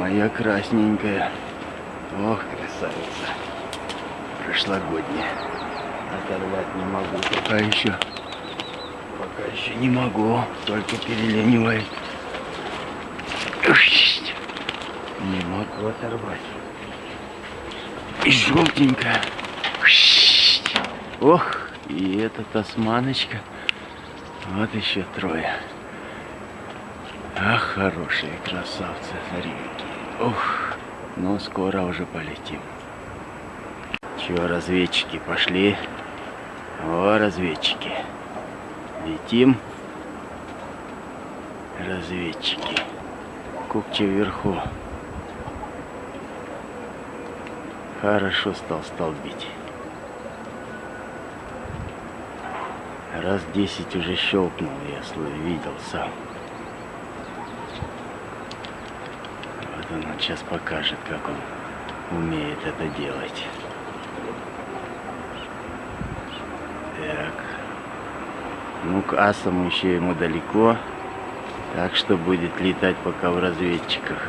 моя красненькая. Ох, красавица. Прошлогодняя. Оторвать не могу пока еще. Пока еще не могу. Только переленивает. Не могу оторвать. И желтенькая. Ох, и эта тасманочка. Вот еще трое. Ах, хорошие красавцы, какие. Ух, ну скоро уже полетим. Чего, разведчики пошли? О, разведчики. Летим. Разведчики. Кукче вверху. Хорошо стал столбить. Раз десять уже щелкнул, я видел сам. Он сейчас покажет, как он умеет это делать. Так. Ну, к асам еще ему далеко. Так что будет летать пока в разведчиках.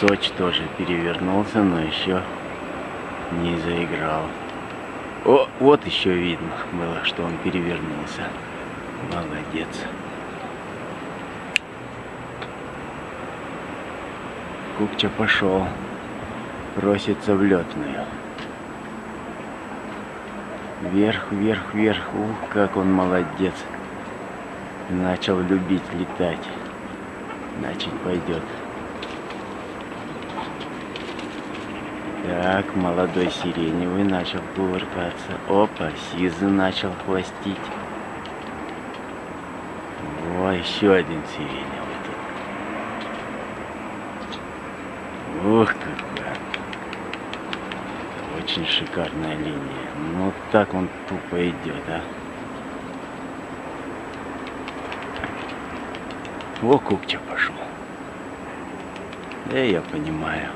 Сочи тоже перевернулся, но еще не заиграл. О, вот еще видно было, что он перевернулся. Молодец. Кукча пошел. Просится в летную. Вверх, вверх, вверх. Ух, как он молодец. Начал любить летать. Значит, пойдет. Так, молодой сиреневый начал кувыркаться. Опа, сизый начал хвостить. О, еще один сиреневый Ух, какая. Очень шикарная линия. Ну так он тупо идет, а. О, Кукча пошел. Да я понимаю.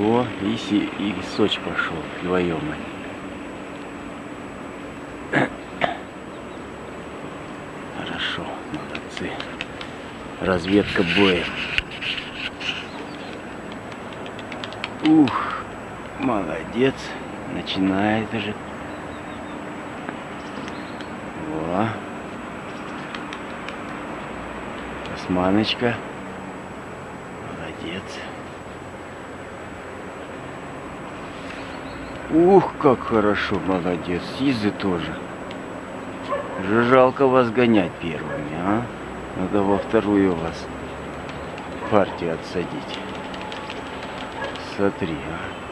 О, и, си, и Соч пошел вдвоем Хорошо, молодцы. Разведка боя. Ух, молодец. Начинает уже. Во. Османочка. Молодец. Ух, как хорошо, молодец. Сизы тоже. Же жалко вас гонять первыми, а? Надо во вторую вас партию отсадить. Смотри, а.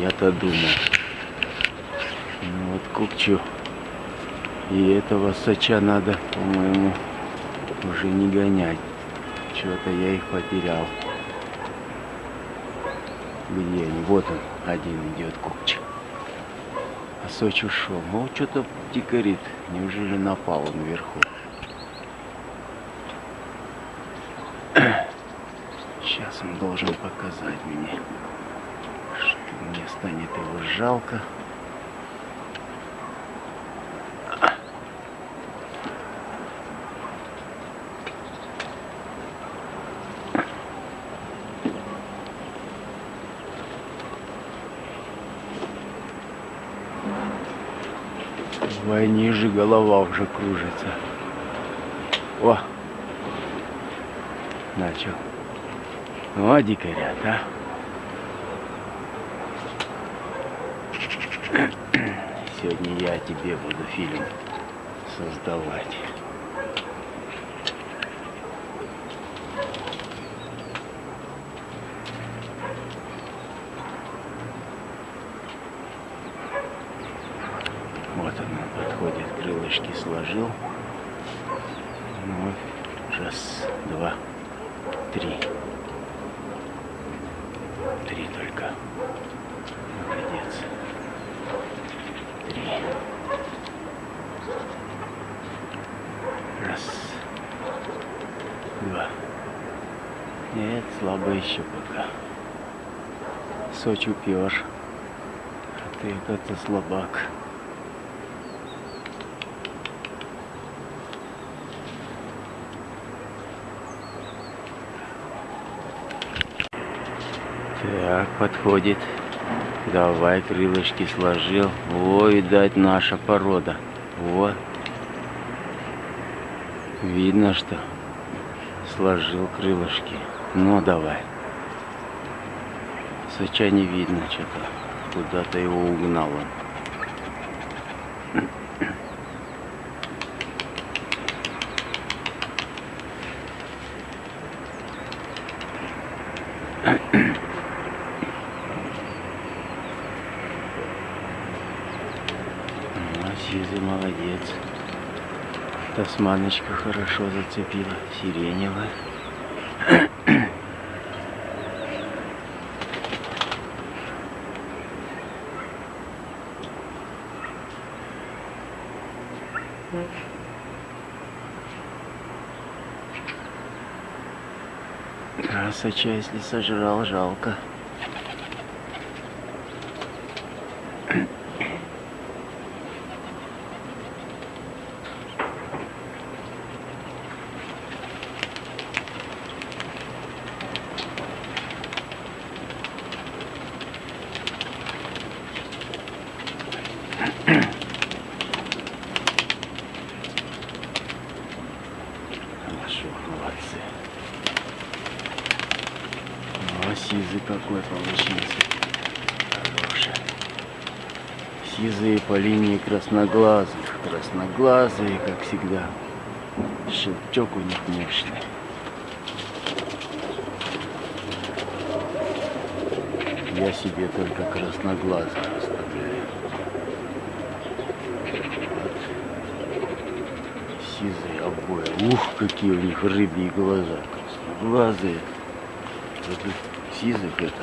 Я-то думал. Ну вот Кукчу. И этого Сача надо, по-моему, уже не гонять. Чего-то я их потерял. Где они? Вот он, один идет купчик. А Сочи ушел. Ну, что-то дикарит. Неужели напал он вверху? Он должен показать мне, что мне станет его жалко. Давай ниже, голова уже кружится. О! Начал. Дикарят, а! Сегодня я тебе буду фильм создавать. Вот он подходит, крылышки сложил. Ну, раз, два, три. Три только. Молодец. Три. Раз. Два. Нет, слабо еще пока. Сочи упер. А ты это слабак. Так, подходит. Давай, крылышки сложил. О, видать, наша порода. Во. Видно, что сложил крылышки. Ну, давай. Сыча не видно что-то. Куда-то его угнал он. Ну, Сизый молодец. Тасманочка хорошо зацепила. Сиреневая. Красоча, если сожрал, жалко. Хорошо, молодцы. О, сизый какой получился. Хороший. Сизые по линии красноглазых. Красноглазые, как всегда. Шелчок у них мощный. Я себе только красноглазых оставляю. Вот. Обои. Ух, какие у них рыбьи глаза. Красноглазые. Вот у сизых это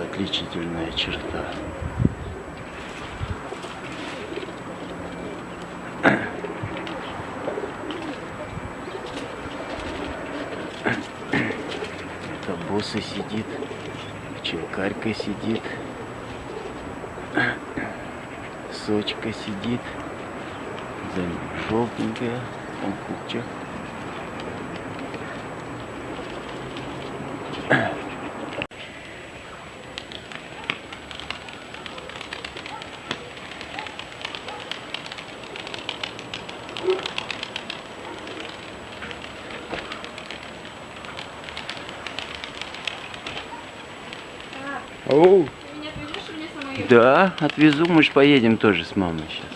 отличительная черта. Это босса сидит, пчелкарька сидит, сочка сидит, ним желтенькая, он куча. Оу. Ты меня отвезешь или мне самой ехать? Да, отвезу, мы же поедем тоже с мамой сейчас.